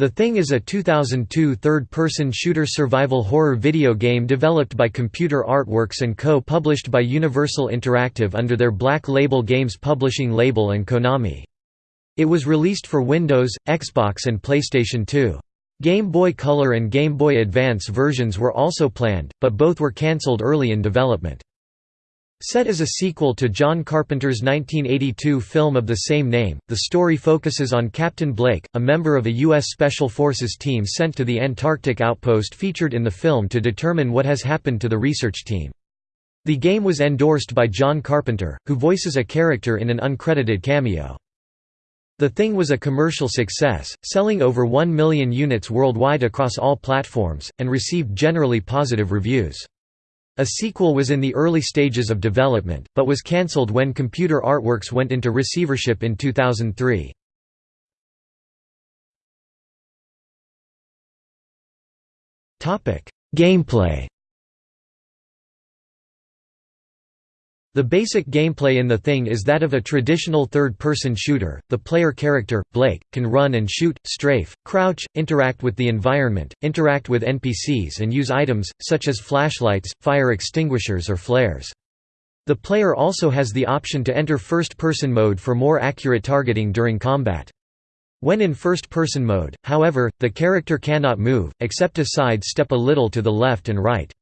The Thing is a 2002 third-person shooter survival horror video game developed by Computer Artworks and Co. published by Universal Interactive under their Black Label Games publishing label and Konami. It was released for Windows, Xbox and PlayStation 2. Game Boy Color and Game Boy Advance versions were also planned, but both were cancelled early in development. Set as a sequel to John Carpenter's 1982 film of the same name, the story focuses on Captain Blake, a member of a U.S. Special Forces team sent to the Antarctic outpost featured in the film to determine what has happened to the research team. The game was endorsed by John Carpenter, who voices a character in an uncredited cameo. The Thing was a commercial success, selling over 1 million units worldwide across all platforms, and received generally positive reviews. A sequel was in the early stages of development, but was cancelled when Computer Artworks went into receivership in 2003. Gameplay The basic gameplay in The Thing is that of a traditional third-person shooter. The player character, Blake, can run and shoot, strafe, crouch, interact with the environment, interact with NPCs and use items, such as flashlights, fire extinguishers or flares. The player also has the option to enter first-person mode for more accurate targeting during combat. When in first-person mode, however, the character cannot move, except to side step a little to the left and right.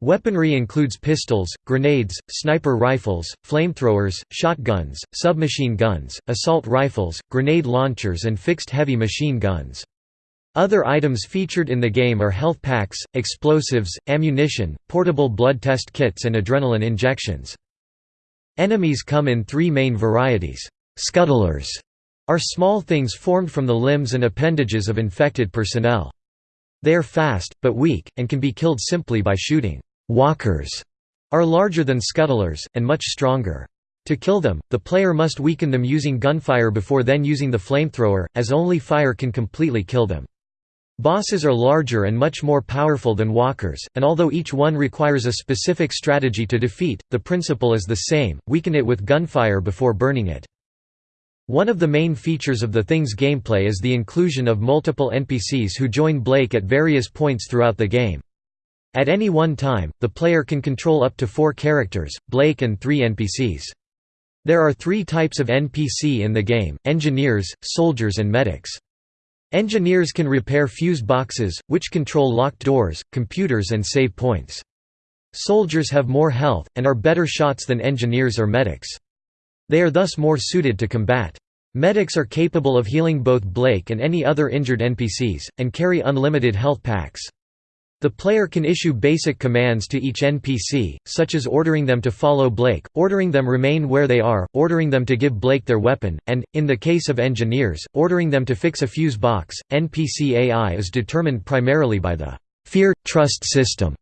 Weaponry includes pistols, grenades, sniper rifles, flamethrowers, shotguns, submachine guns, assault rifles, grenade launchers and fixed heavy machine guns. Other items featured in the game are health packs, explosives, ammunition, portable blood test kits and adrenaline injections. Enemies come in three main varieties. Scuttlers are small things formed from the limbs and appendages of infected personnel. They are fast, but weak, and can be killed simply by shooting. Walkers are larger than scuttlers, and much stronger. To kill them, the player must weaken them using gunfire before then using the flamethrower, as only fire can completely kill them. Bosses are larger and much more powerful than walkers, and although each one requires a specific strategy to defeat, the principle is the same, weaken it with gunfire before burning it. One of the main features of the Thing's gameplay is the inclusion of multiple NPCs who join Blake at various points throughout the game. At any one time, the player can control up to four characters, Blake and three NPCs. There are three types of NPC in the game, engineers, soldiers and medics. Engineers can repair fuse boxes, which control locked doors, computers and save points. Soldiers have more health, and are better shots than engineers or medics. They are thus more suited to combat. Medics are capable of healing both Blake and any other injured NPCs, and carry unlimited health packs. The player can issue basic commands to each NPC, such as ordering them to follow Blake, ordering them remain where they are, ordering them to give Blake their weapon, and, in the case of engineers, ordering them to fix a fuse box. NPC AI is determined primarily by the fear-trust system.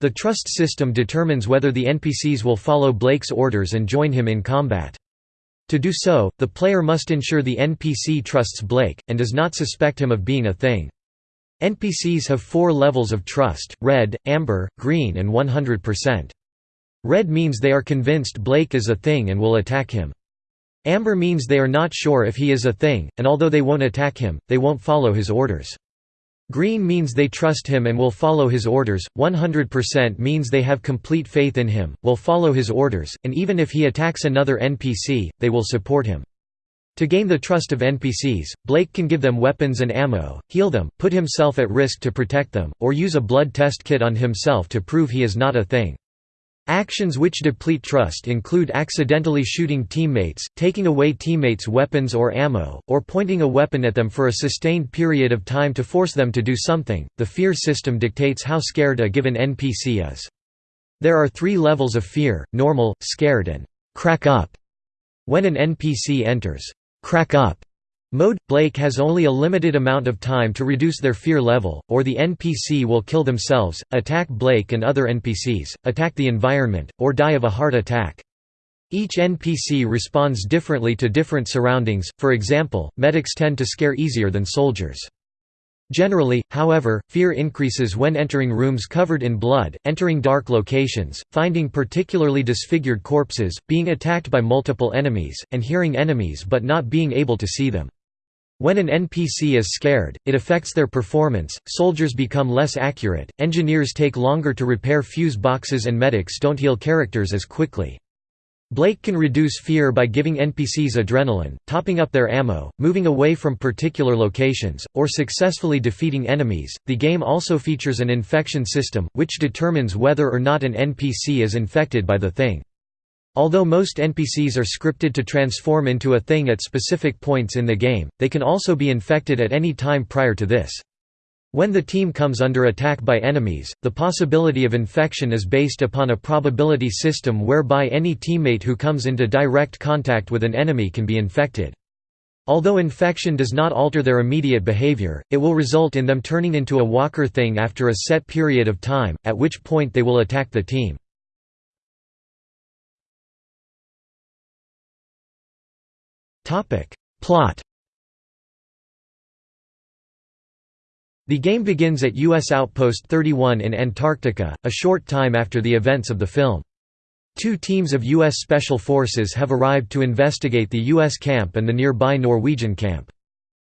The trust system determines whether the NPCs will follow Blake's orders and join him in combat. To do so, the player must ensure the NPC trusts Blake, and does not suspect him of being a thing. NPCs have four levels of trust, red, amber, green and 100%. Red means they are convinced Blake is a thing and will attack him. Amber means they are not sure if he is a thing, and although they won't attack him, they won't follow his orders. Green means they trust him and will follow his orders, 100% means they have complete faith in him, will follow his orders, and even if he attacks another NPC, they will support him. To gain the trust of NPCs, Blake can give them weapons and ammo, heal them, put himself at risk to protect them, or use a blood test kit on himself to prove he is not a thing. Actions which deplete trust include accidentally shooting teammates, taking away teammates' weapons or ammo, or pointing a weapon at them for a sustained period of time to force them to do something. The fear system dictates how scared a given NPC is. There are three levels of fear normal, scared, and crack up. When an NPC enters crack up mode, Blake has only a limited amount of time to reduce their fear level, or the NPC will kill themselves, attack Blake and other NPCs, attack the environment, or die of a heart attack. Each NPC responds differently to different surroundings, for example, medics tend to scare easier than soldiers. Generally, however, fear increases when entering rooms covered in blood, entering dark locations, finding particularly disfigured corpses, being attacked by multiple enemies, and hearing enemies but not being able to see them. When an NPC is scared, it affects their performance, soldiers become less accurate, engineers take longer to repair fuse boxes and medics don't heal characters as quickly. Blake can reduce fear by giving NPCs adrenaline, topping up their ammo, moving away from particular locations, or successfully defeating enemies. The game also features an infection system, which determines whether or not an NPC is infected by the thing. Although most NPCs are scripted to transform into a thing at specific points in the game, they can also be infected at any time prior to this. When the team comes under attack by enemies, the possibility of infection is based upon a probability system whereby any teammate who comes into direct contact with an enemy can be infected. Although infection does not alter their immediate behavior, it will result in them turning into a walker thing after a set period of time, at which point they will attack the team. Plot The game begins at U.S. Outpost 31 in Antarctica, a short time after the events of the film. Two teams of U.S. Special Forces have arrived to investigate the U.S. camp and the nearby Norwegian camp.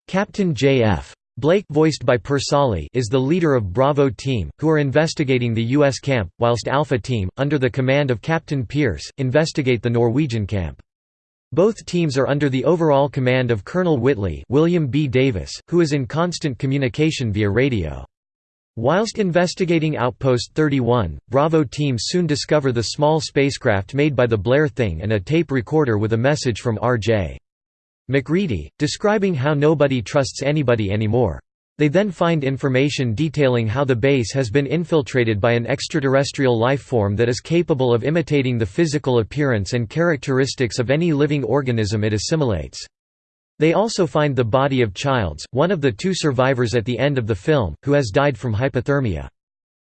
Captain J.F. Blake voiced by Per Solli is the leader of Bravo Team, who are investigating the U.S. camp, whilst Alpha Team, under the command of Captain Pierce, investigate the Norwegian camp. Both teams are under the overall command of Colonel Whitley William B. Davis, who is in constant communication via radio. Whilst investigating Outpost 31, Bravo teams soon discover the small spacecraft made by the Blair Thing and a tape recorder with a message from R.J. MacReady, describing how nobody trusts anybody anymore. They then find information detailing how the base has been infiltrated by an extraterrestrial life form that is capable of imitating the physical appearance and characteristics of any living organism it assimilates. They also find the body of Childs, one of the two survivors at the end of the film, who has died from hypothermia.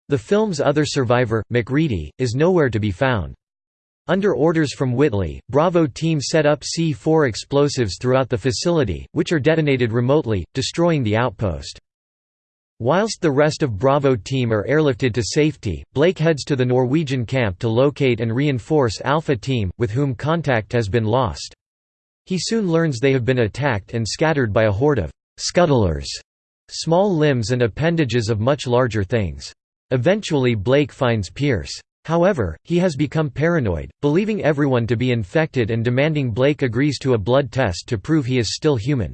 The film's other survivor, MacReady, is nowhere to be found. Under orders from Whitley, Bravo team set up C-4 explosives throughout the facility, which are detonated remotely, destroying the outpost. Whilst the rest of Bravo team are airlifted to safety, Blake heads to the Norwegian camp to locate and reinforce Alpha team, with whom contact has been lost. He soon learns they have been attacked and scattered by a horde of «scuttlers», small limbs and appendages of much larger things. Eventually Blake finds Pierce. However, he has become paranoid, believing everyone to be infected and demanding Blake agrees to a blood test to prove he is still human.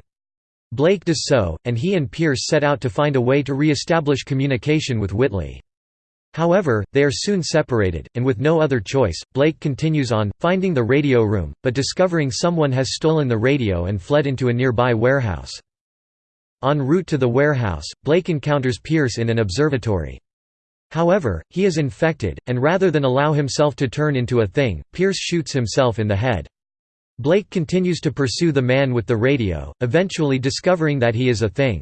Blake does so, and he and Pierce set out to find a way to re-establish communication with Whitley. However, they are soon separated, and with no other choice, Blake continues on, finding the radio room, but discovering someone has stolen the radio and fled into a nearby warehouse. En route to the warehouse, Blake encounters Pierce in an observatory. However, he is infected, and rather than allow himself to turn into a thing, Pierce shoots himself in the head. Blake continues to pursue the man with the radio, eventually discovering that he is a thing.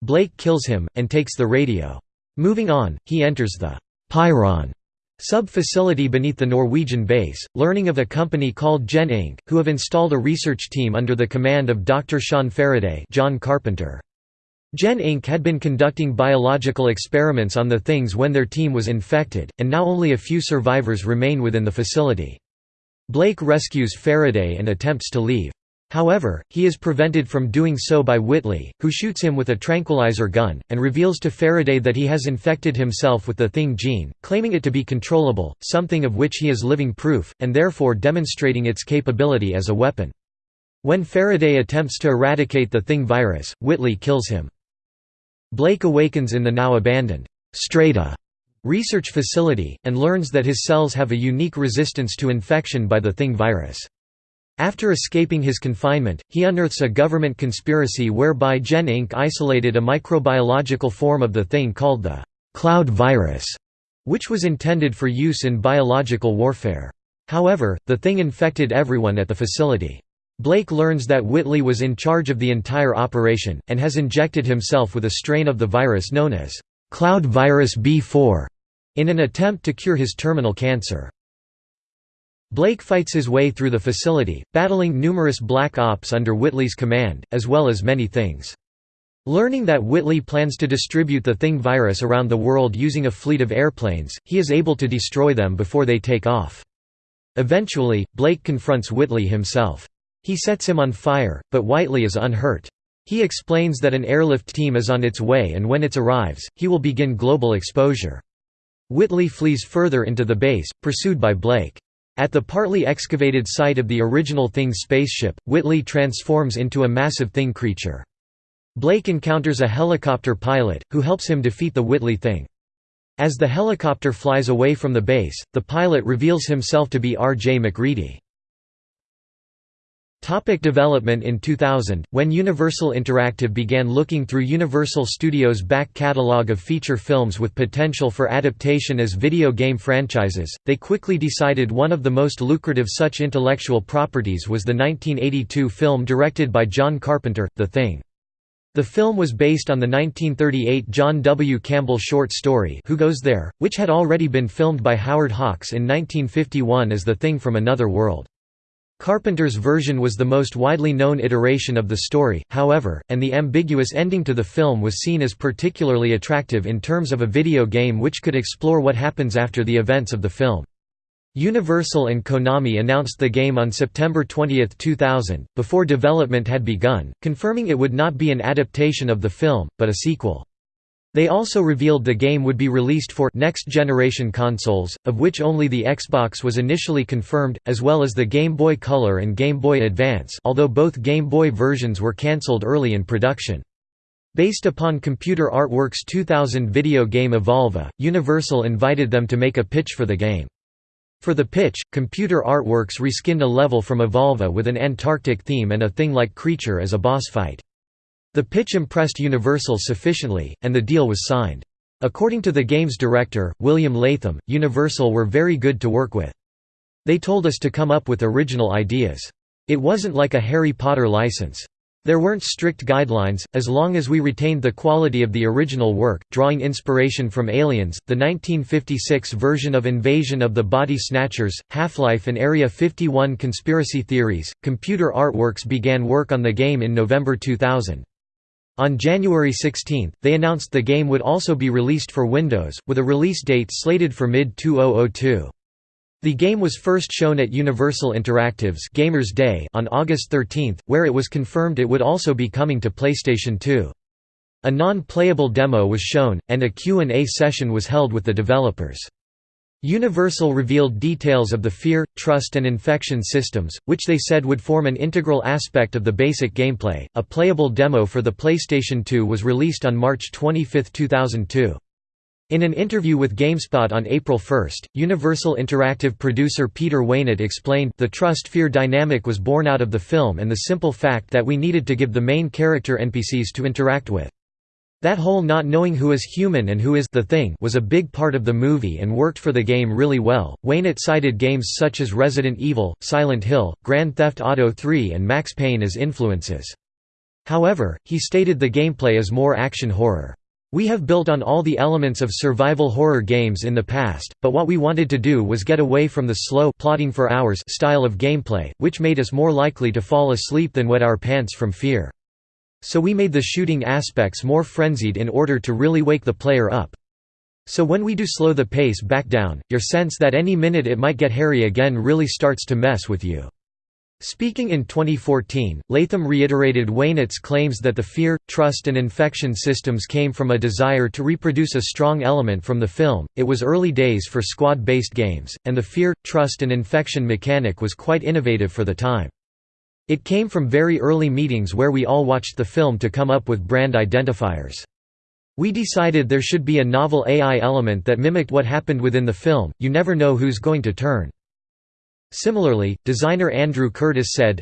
Blake kills him, and takes the radio. Moving on, he enters the Pyron sub-facility beneath the Norwegian base, learning of a company called Gen Inc., who have installed a research team under the command of Dr. Sean Faraday John Carpenter. Gen Inc. had been conducting biological experiments on the things when their team was infected, and now only a few survivors remain within the facility. Blake rescues Faraday and attempts to leave. However, he is prevented from doing so by Whitley, who shoots him with a tranquilizer gun, and reveals to Faraday that he has infected himself with the Thing gene, claiming it to be controllable, something of which he is living proof, and therefore demonstrating its capability as a weapon. When Faraday attempts to eradicate the Thing virus, Whitley kills him. Blake awakens in the now abandoned Strata research facility, and learns that his cells have a unique resistance to infection by the Thing virus. After escaping his confinement, he unearths a government conspiracy whereby Gen Inc. isolated a microbiological form of the Thing called the «cloud virus», which was intended for use in biological warfare. However, the Thing infected everyone at the facility. Blake learns that Whitley was in charge of the entire operation, and has injected himself with a strain of the virus known as «cloud virus B4» in an attempt to cure his terminal cancer. Blake fights his way through the facility, battling numerous Black Ops under Whitley's command, as well as many things. Learning that Whitley plans to distribute the Thing virus around the world using a fleet of airplanes, he is able to destroy them before they take off. Eventually, Blake confronts Whitley himself. He sets him on fire, but Whitley is unhurt. He explains that an airlift team is on its way and when it arrives, he will begin global exposure. Whitley flees further into the base, pursued by Blake. At the partly excavated site of the original Thing spaceship, Whitley transforms into a massive Thing creature. Blake encounters a helicopter pilot, who helps him defeat the Whitley Thing. As the helicopter flies away from the base, the pilot reveals himself to be R.J. MacReady. Topic development In 2000, when Universal Interactive began looking through Universal Studios' back catalogue of feature films with potential for adaptation as video game franchises, they quickly decided one of the most lucrative such intellectual properties was the 1982 film directed by John Carpenter, The Thing. The film was based on the 1938 John W. Campbell short story Who Goes There?, which had already been filmed by Howard Hawks in 1951 as The Thing from Another World. Carpenter's version was the most widely known iteration of the story, however, and the ambiguous ending to the film was seen as particularly attractive in terms of a video game which could explore what happens after the events of the film. Universal and Konami announced the game on September 20, 2000, before development had begun, confirming it would not be an adaptation of the film, but a sequel. They also revealed the game would be released for next-generation consoles, of which only the Xbox was initially confirmed, as well as the Game Boy Color and Game Boy Advance although both Game Boy versions were cancelled early in production. Based upon Computer Artworks' 2000 video game Evolva, Universal invited them to make a pitch for the game. For the pitch, Computer Artworks reskinned a level from Evolva with an Antarctic theme and a thing-like creature as a boss fight. The pitch impressed Universal sufficiently, and the deal was signed. According to the game's director, William Latham, Universal were very good to work with. They told us to come up with original ideas. It wasn't like a Harry Potter license. There weren't strict guidelines, as long as we retained the quality of the original work, drawing inspiration from Aliens, the 1956 version of Invasion of the Body Snatchers, Half-Life and Area 51 conspiracy theories. Computer Artworks began work on the game in November 2000. On January 16, they announced the game would also be released for Windows, with a release date slated for mid-2002. The game was first shown at Universal Interactive's Gamers Day on August 13, where it was confirmed it would also be coming to PlayStation 2. A non-playable demo was shown, and a Q&A session was held with the developers. Universal revealed details of the fear, trust, and infection systems, which they said would form an integral aspect of the basic gameplay. A playable demo for the PlayStation 2 was released on March 25, 2002. In an interview with GameSpot on April 1, Universal Interactive producer Peter Weinert explained, The trust-fear dynamic was born out of the film and the simple fact that we needed to give the main character NPCs to interact with. That whole not knowing who is human and who is the thing was a big part of the movie and worked for the game really well. Weinert cited games such as Resident Evil, Silent Hill, Grand Theft Auto 3 and Max Payne as influences. However, he stated the gameplay is more action horror. We have built on all the elements of survival horror games in the past, but what we wanted to do was get away from the slow plotting for hours style of gameplay, which made us more likely to fall asleep than wet our pants from fear. So we made the shooting aspects more frenzied in order to really wake the player up. So when we do slow the pace back down, your sense that any minute it might get hairy again really starts to mess with you. Speaking in 2014, Latham reiterated Weinert's claims that the fear, trust, and infection systems came from a desire to reproduce a strong element from the film. It was early days for squad based games, and the fear, trust, and infection mechanic was quite innovative for the time. It came from very early meetings where we all watched the film to come up with brand identifiers. We decided there should be a novel AI element that mimicked what happened within the film, you never know who's going to turn. Similarly, designer Andrew Curtis said,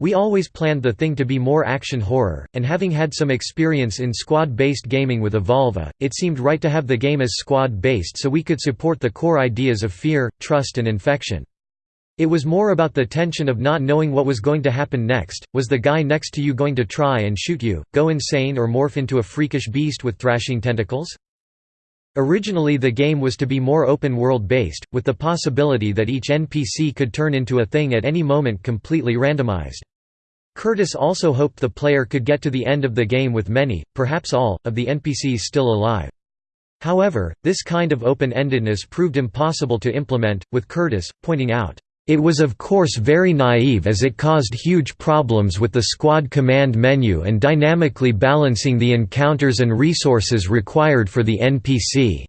We always planned the thing to be more action horror, and having had some experience in squad-based gaming with Evolva, it seemed right to have the game as squad-based so we could support the core ideas of fear, trust and infection. It was more about the tension of not knowing what was going to happen next, was the guy next to you going to try and shoot you, go insane or morph into a freakish beast with thrashing tentacles? Originally the game was to be more open-world based, with the possibility that each NPC could turn into a thing at any moment completely randomized. Curtis also hoped the player could get to the end of the game with many, perhaps all, of the NPCs still alive. However, this kind of open-endedness proved impossible to implement, with Curtis, pointing out, It was of course very naive as it caused huge problems with the squad command menu and dynamically balancing the encounters and resources required for the NPC.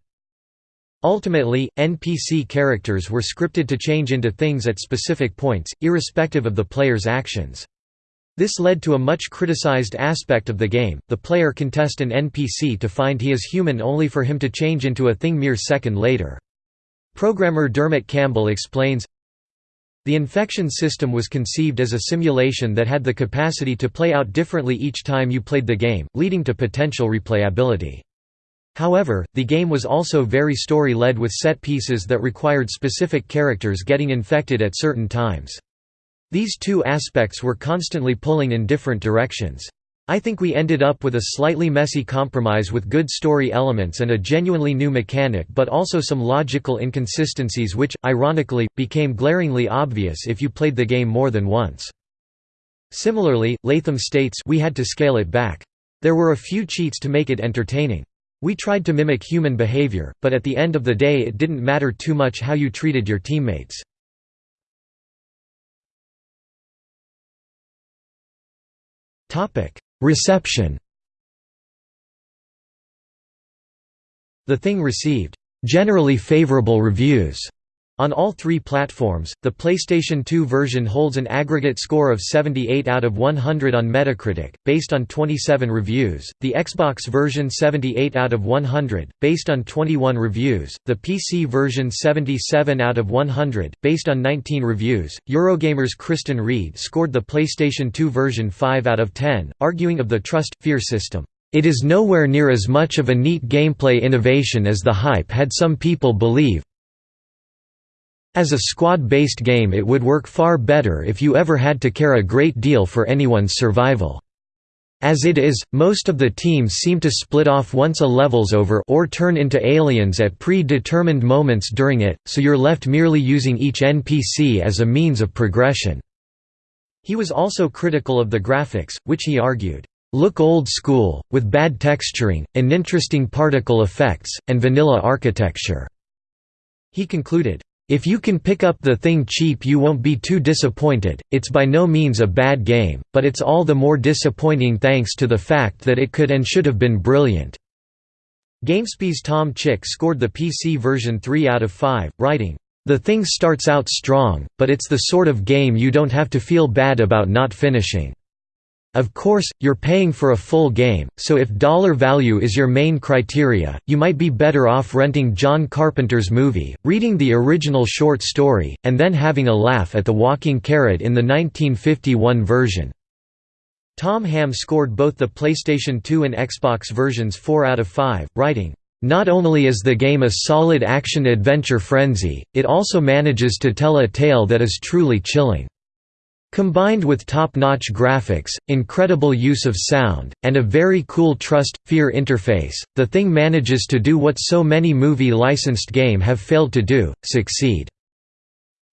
Ultimately, NPC characters were scripted to change into things at specific points, irrespective of the player's actions. This led to a much criticized aspect of the game, the player can test an NPC to find he is human only for him to change into a thing mere second later. Programmer Dermot Campbell explains, the infection system was conceived as a simulation that had the capacity to play out differently each time you played the game, leading to potential replayability. However, the game was also very story-led with set pieces that required specific characters getting infected at certain times. These two aspects were constantly pulling in different directions. I think we ended up with a slightly messy compromise with good story elements and a genuinely new mechanic but also some logical inconsistencies which, ironically, became glaringly obvious if you played the game more than once. Similarly, Latham states we had to scale it back. There were a few cheats to make it entertaining. We tried to mimic human behavior, but at the end of the day it didn't matter too much how you treated your teammates. Reception. The Thing received generally favorable reviews on all three platforms, the PlayStation 2 version holds an aggregate score of 78 out of 100 on Metacritic, based on 27 reviews, the Xbox version 78 out of 100, based on 21 reviews, the PC version 77 out of 100, based on 19 reviews. Eurogamer's Kristan Reed scored the PlayStation 2 version 5 out of 10, arguing of the trust-fear system. It is nowhere near as much of a neat gameplay innovation as the hype had some people believe, as a squad-based game it would work far better if you ever had to care a great deal for anyone's survival. As it is, most of the teams seem to split off once a level's over or turn into aliens at pre-determined moments during it, so you're left merely using each NPC as a means of progression." He was also critical of the graphics, which he argued, "...look old school, with bad texturing, uninteresting particle effects, and vanilla architecture." He concluded, if you can pick up the thing cheap you won't be too disappointed, it's by no means a bad game, but it's all the more disappointing thanks to the fact that it could and should have been brilliant." GameSpy's Tom Chick scored the PC version 3 out of 5, writing, "...the thing starts out strong, but it's the sort of game you don't have to feel bad about not finishing." Of course, you're paying for a full game, so if dollar value is your main criteria, you might be better off renting John Carpenter's movie, reading the original short story, and then having a laugh at the walking carrot in the 1951 version. Tom Ham scored both the PlayStation 2 and Xbox versions 4 out of 5, writing, not only is the game a solid action-adventure frenzy, it also manages to tell a tale that is truly chilling. Combined with top-notch graphics, incredible use of sound, and a very cool trust-fear interface, the thing manages to do what so many movie-licensed game have failed to do, succeed.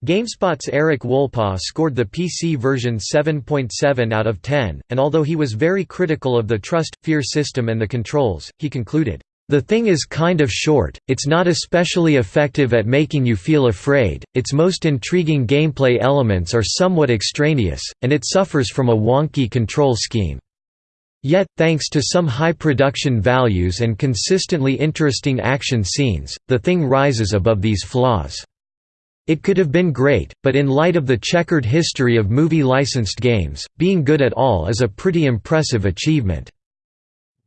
GameSpot's Erik Wolpaw scored the PC version 7.7 out of 10, and although he was very critical of the trust-fear system and the controls, he concluded, the thing is kind of short, it's not especially effective at making you feel afraid, its most intriguing gameplay elements are somewhat extraneous, and it suffers from a wonky control scheme. Yet, thanks to some high production values and consistently interesting action scenes, the thing rises above these flaws. It could have been great, but in light of the checkered history of movie-licensed games, being good at all is a pretty impressive achievement.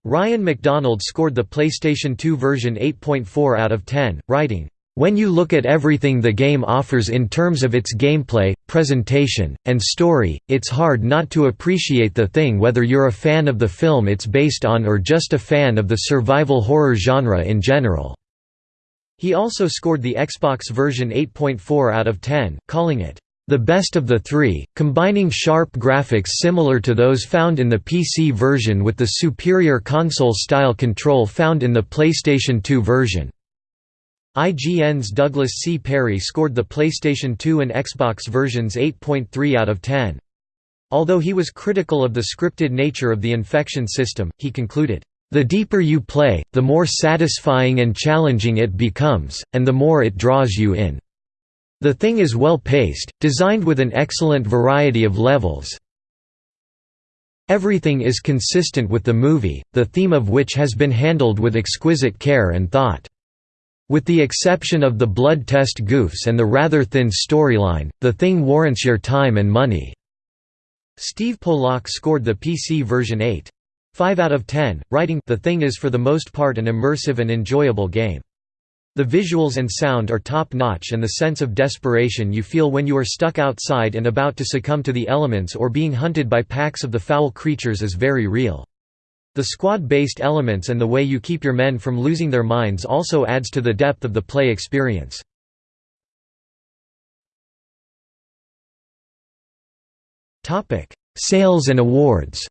Ryan McDonald scored the PlayStation 2 version 8.4 out of 10, writing, "...when you look at everything the game offers in terms of its gameplay, presentation, and story, it's hard not to appreciate the thing whether you're a fan of the film it's based on or just a fan of the survival horror genre in general." He also scored the Xbox version 8.4 out of 10, calling it, the best of the three, combining sharp graphics similar to those found in the PC version with the superior console-style control found in the PlayStation 2 version. IGN's Douglas C. Perry scored the PlayStation 2 and Xbox versions 8.3 out of 10. Although he was critical of the scripted nature of the infection system, he concluded, "...the deeper you play, the more satisfying and challenging it becomes, and the more it draws you in." The thing is well paced, designed with an excellent variety of levels. Everything is consistent with the movie, the theme of which has been handled with exquisite care and thought. With the exception of the blood test goofs and the rather thin storyline, the thing warrants your time and money." Steve Pollock scored the PC version 8. 5 out of 10, writing, The thing is for the most part an immersive and enjoyable game. The visuals and sound are top-notch and the sense of desperation you feel when you are stuck outside and about to succumb to the elements or being hunted by packs of the foul creatures is very real. The squad-based elements and the way you keep your men from losing their minds also adds to the depth of the play experience. Sales and awards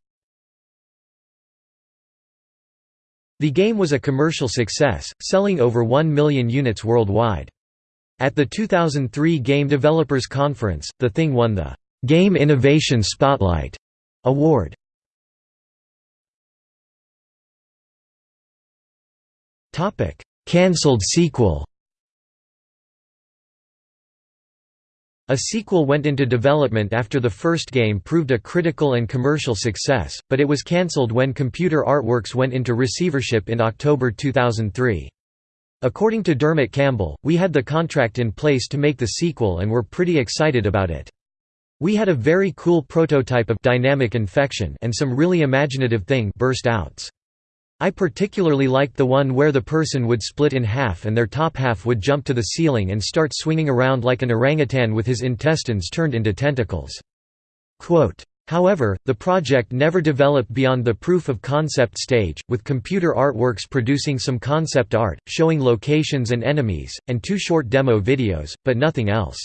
The game was a commercial success, selling over 1 million units worldwide. At the 2003 Game Developers Conference, The Thing won the Game Innovation Spotlight award. Cancelled sequel A sequel went into development after the first game proved a critical and commercial success, but it was cancelled when Computer Artworks went into receivership in October 2003. According to Dermot Campbell, we had the contract in place to make the sequel and were pretty excited about it. We had a very cool prototype of dynamic infection and some really imaginative thing burst outs. I particularly liked the one where the person would split in half and their top half would jump to the ceiling and start swinging around like an orangutan with his intestines turned into tentacles. Quote, However, the project never developed beyond the proof of concept stage, with Computer Artworks producing some concept art, showing locations and enemies, and two short demo videos, but nothing else.